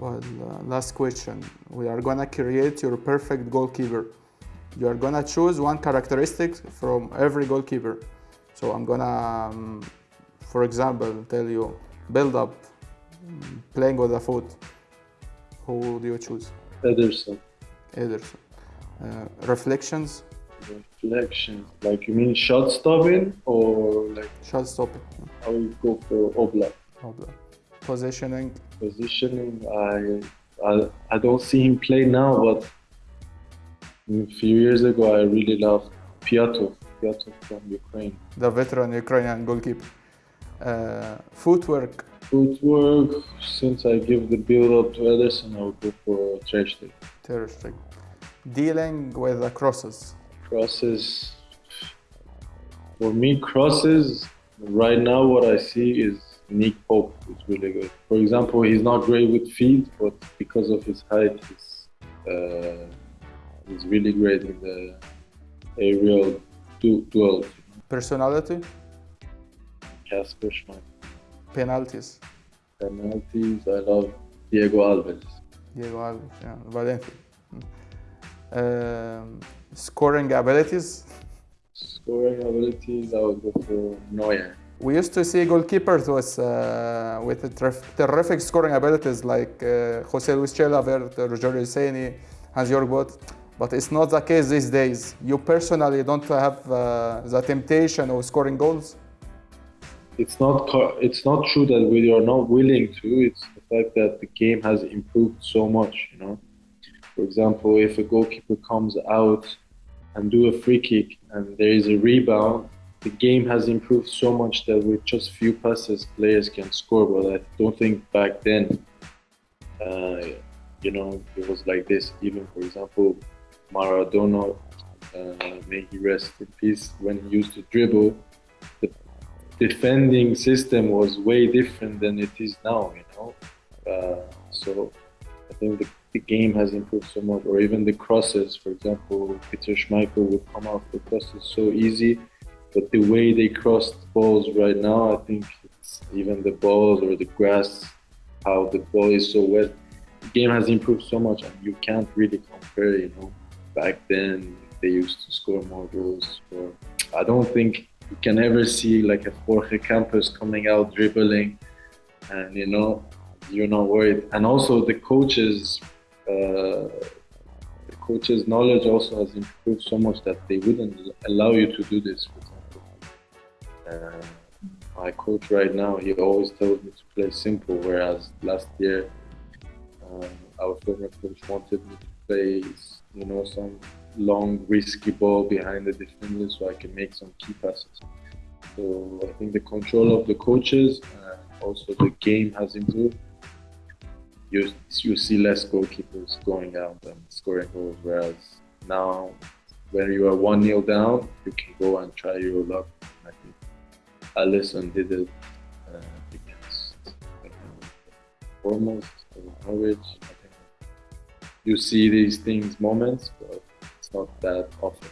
Well, uh, last question. We are gonna create your perfect goalkeeper. You are gonna choose one characteristic from every goalkeeper. So I'm gonna, um, for example, tell you build up, mm, playing with the foot. Who do you choose? Ederson. Ederson. Uh, reflections, Reflection. Like you mean shot stopping or like shot stopping, I will go for Oblak. Oblak. Positioning, Positioning, I, I I don't see him play now, but a few years ago I really loved Pyatov. Pyatov from Ukraine. the veteran Ukrainian goalkeeper. Uh, footwork, Footwork, since I give the build up to Ederson, I would go for Ter Stegen. Ter Stegen. Dealing with the crosses, Crosses, for me, crosses, right now what I see is Nick Pope is really good. For example, he's not great with feet, but because of his height, he's, uh, he's really great in the aerial du- duels. personality, Kasper Schmeichel. penalties. Penalties, I love Diego Alves. Diego Alves, yeah, Valencia. Um, scoring abilities. Scoring abilities, I would go for Neuer. We used to see goalkeepers with uh, with terrific scoring abilities like uh, Jose Luis Chilavert, Rogerio Ceni, Hans-Jörg Butt, but it's not the case these days. You personally don't have uh, the temptation of scoring goals. it's not it's not true that we are not willing to it's the fact that the game has improved so much you know for example if a goalkeeper comes out and do a free kick and there is a rebound the game has improved so much that with just few passes players can score but i don't think back then uh, you know it was like this even for example maradona uh, may he rest in peace when he used to dribble the defending system was way different than it is now, you know. Uh, so I think the, the game has improved so much, or even the crosses. For example, Peter Schmeichel would come off the crosses so easy, but the way they cross the balls right now, I think it's even the balls or the grass, how the ball is so wet. The game has improved so much, and you can't really compare. You know, back then they used to score more goals. Or I don't think you can ever see like a Jorge Campos coming out dribbling, and you know you're not worried. And also the coaches, uh, the coaches' knowledge also has improved so much that they wouldn't allow you to do this. Uh, my coach right now, he always told me to play simple, whereas last year uh, our former coach wanted me to play, you know, some long, risky ball behind the defenders so I can make some key passes. So I think the control of the coaches and also the game has improved. You, you see less goalkeepers going out and scoring goals, whereas now when you are 1 0 down, you can go and try your luck. Think did it uh, uh, Foremost think you see these things moments, but it's not that often.